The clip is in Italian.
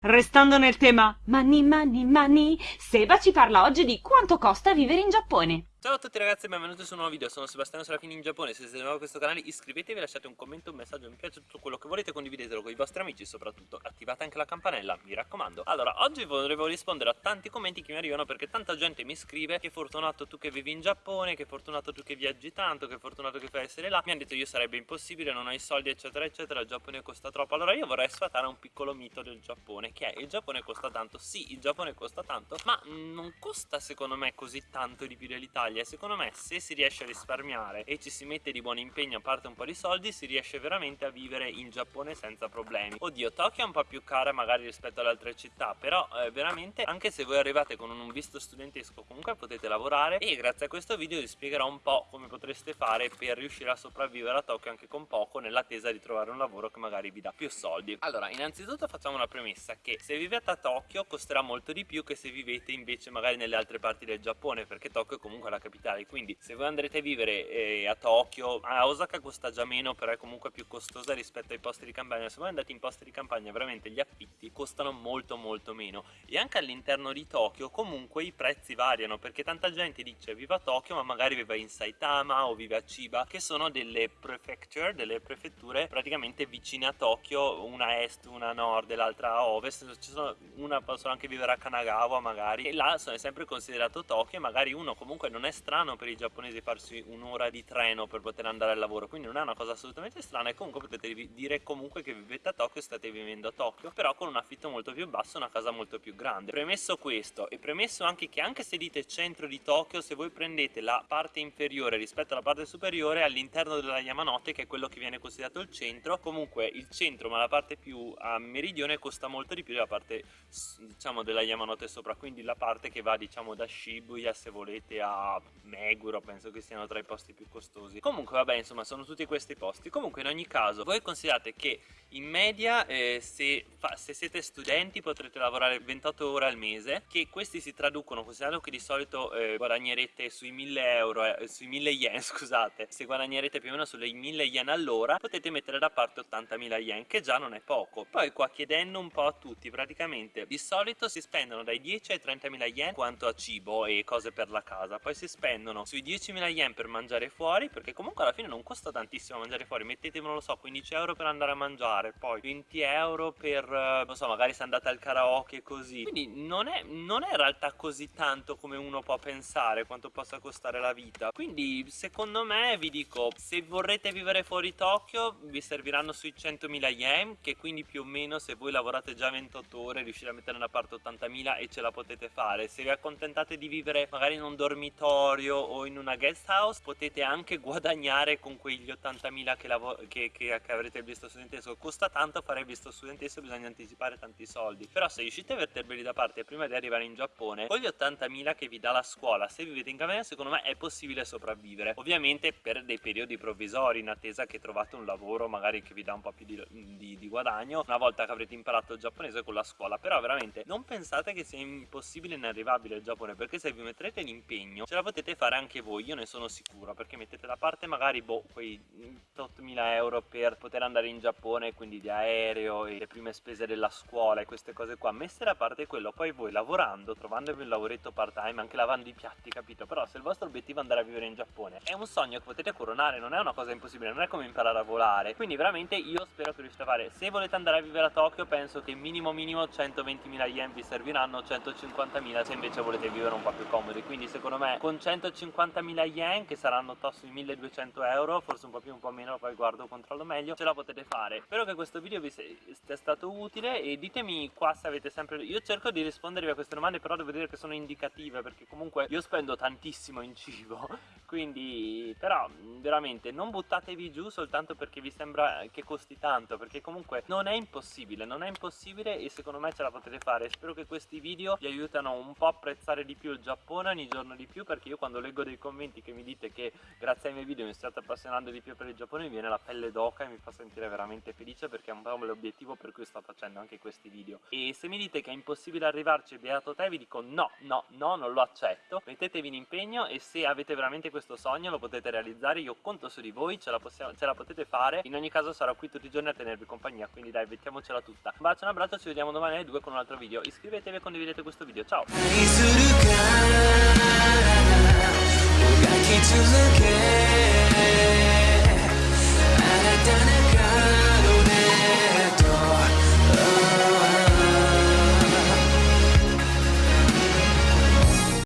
Restando nel tema money money money, Seba ci parla oggi di quanto costa vivere in Giappone. Ciao a tutti ragazzi e benvenuti su un nuovo video, sono Sebastiano Serafini in Giappone, se siete nuovi a questo canale iscrivetevi, lasciate un commento, un messaggio, mi piace, tutto quello che volete, condividetelo con i vostri amici soprattutto attivate anche la campanella, mi raccomando. Allora, oggi volevo rispondere a tanti commenti che mi arrivano perché tanta gente mi scrive che fortunato tu che vivi in Giappone, che fortunato tu che viaggi tanto, che fortunato che fai essere là, mi hanno detto io sarebbe impossibile, non ho i soldi eccetera eccetera, il Giappone costa troppo, allora io vorrei sfatare un piccolo mito del Giappone, che è il Giappone costa tanto, sì il Giappone costa tanto, ma non costa secondo me così tanto di più dell'Italia, secondo me se si riesce a risparmiare e ci si mette di buon impegno a parte un po' di soldi si riesce veramente a vivere in Giappone senza problemi. Oddio Tokyo è un po' più cara magari rispetto alle altre città però eh, veramente anche se voi arrivate con un visto studentesco comunque potete lavorare e grazie a questo video vi spiegherò un po' come potreste fare per riuscire a sopravvivere a Tokyo anche con poco nell'attesa di trovare un lavoro che magari vi dà più soldi. Allora innanzitutto facciamo una premessa che se vivete a Tokyo costerà molto di più che se vivete invece magari nelle altre parti del Giappone perché Tokyo è comunque la capitale. Quindi se voi andrete a vivere eh, a Tokyo a Osaka costa già meno però è comunque più costosa rispetto ai posti di campagna. Se voi andate in posti di campagna veramente gli affitti costano molto molto meno. E anche all'interno di Tokyo comunque i prezzi variano perché tanta gente dice viva Tokyo ma magari vive in Saitama o vive a Chiba che sono delle prefecture, delle prefetture praticamente vicine a Tokyo una a est, una a nord e l'altra a ovest. Ci sono, una possono anche vivere a Kanagawa magari. E là è sempre considerato Tokyo e magari uno comunque non è strano per i giapponesi farsi un'ora di treno per poter andare al lavoro quindi non è una cosa assolutamente strana e comunque potete dire comunque che vivete a Tokyo e state vivendo a Tokyo però con un affitto molto più basso una casa molto più grande. Premesso questo e premesso anche che anche se dite centro di Tokyo se voi prendete la parte inferiore rispetto alla parte superiore all'interno della Yamanote che è quello che viene considerato il centro comunque il centro ma la parte più a meridione costa molto di più della parte diciamo della Yamanote sopra quindi la parte che va diciamo da Shibuya se volete a Meguro penso che siano tra i posti più costosi. Comunque vabbè insomma sono tutti questi posti. Comunque in ogni caso voi considerate che in media eh, se, fa, se, siete studenti potrete lavorare 28 ore al mese che questi si traducono considerando che di solito eh, guadagnerete sui 1000 euro eh, sui 1000 yen scusate se guadagnerete più o meno sulle 1000 yen all'ora potete mettere da parte 80.000 yen che già non è poco. Poi qua chiedendo un po' a tutti praticamente di solito si spendono dai 10 ai 30.000 yen quanto a cibo e cose per la casa. Poi si spendono sui sui 10.000 yen per mangiare fuori perché comunque alla fine non costa tantissimo mangiare fuori mettete non lo so 15 euro per andare a mangiare poi 20 euro per eh, non so magari se andate al karaoke così. Quindi non è, non è in realtà così tanto come uno può pensare quanto possa costare la vita. Quindi secondo me vi dico se vorrete vivere fuori Tokyo vi serviranno sui 100.000 yen che quindi più o meno se voi lavorate già 28 ore riuscite a mettere da parte 80.000 e ce la potete fare. Se vi accontentate di vivere magari in un dormitorio o in una guest house potete anche guadagnare con quegli 80.000 che, che, che, che, avrete visto studentesco costa tanto fare il visto studentesco bisogna anticipare tanti soldi. Però se riuscite a metterveli da parte prima di arrivare in Giappone con gli 80.000 che vi dà la scuola se vivete in Camerone secondo me è possibile sopravvivere. Ovviamente per dei periodi provvisori in attesa che trovate un lavoro magari che vi dà un po' più di, di, di guadagno una volta che avrete imparato il giapponese con la scuola. Però veramente non pensate che sia impossibile e inarrivabile il Giappone perché se vi metterete l'impegno ce la potete fare anche voi, io ne sono sicuro, perché mettete da parte magari boh, quei 8.000 euro per poter andare in Giappone, quindi di aereo e le prime spese della scuola e queste cose qua, messe da parte quello, poi voi lavorando, trovandovi un lavoretto part time, anche lavando i piatti, capito? Però se il vostro obiettivo è andare a vivere in Giappone, è un sogno che potete coronare, non è una cosa impossibile, non è come imparare a volare, quindi veramente io spero che riuscite a fare, se volete andare a vivere a Tokyo penso che minimo minimo 120.000 yen vi serviranno, 150.000 se invece volete vivere un po' più comodi, quindi secondo me con 150 50.000 yen che saranno tosto i 1200 euro forse un po' più un po' meno poi guardo controllo meglio ce la potete fare. Spero che questo video vi sia stato utile e ditemi qua se avete sempre io cerco di rispondervi a queste domande però devo dire che sono indicative perché comunque io spendo tantissimo in cibo quindi però veramente non buttatevi giù soltanto perché vi sembra che costi tanto perché comunque non è impossibile non è impossibile e secondo me ce la potete fare. Spero che questi video vi aiutano un po' a apprezzare di più il Giappone ogni giorno di più perché io quando leggo dei commenti che mi dite che grazie ai miei video mi state appassionando di più per il Giappone mi viene la pelle d'oca e mi fa sentire veramente felice perché è un po' l'obiettivo per cui sto facendo anche questi video. E se mi dite che è impossibile arrivarci beato te vi dico no no no non lo accetto. Mettetevi in impegno e se avete veramente questo sogno lo potete realizzare io conto su di voi ce la, possiamo, ce la potete fare. In ogni caso sarò qui tutti i giorni a tenervi compagnia quindi dai mettiamocela tutta. Un bacio un abbraccio ci vediamo domani alle 2 con un altro video. Iscrivetevi e condividete questo video. Ciao!